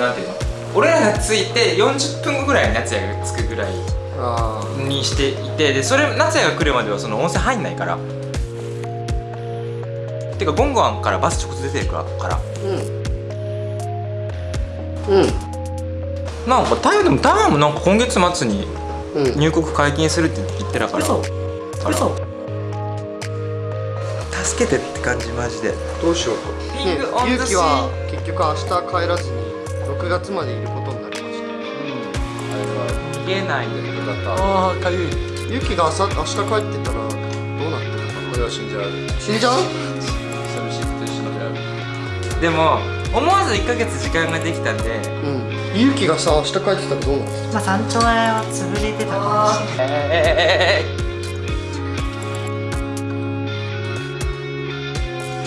なんていうの？俺らが着いて40分後ぐらいに夏也が着くぐらいあにしていてでそれ夏也が来るまではその温泉入んないから。てかゴンゴンからバス直接出てるから。からうん。うん。なんかタイでも台湾もなんか今月末にうん。入国解禁するって言ってたから。嘘。あら。嘘。助けてって感じマジで。どうしようか。ピングオンザシーゆうきは結局明日帰らずに6月までいることになりまし逃げないでああかゆい。たゆうきが朝明日帰ってたらどうなってるの？かこれは死んじゃう。死んじゃう。寂しいと一緒の部屋でも思わず1ヶ月時間ができたんで。うん。ゆうきがさ明日帰ってたらどうなるまあ山頂は潰れてたかもしれない。えー、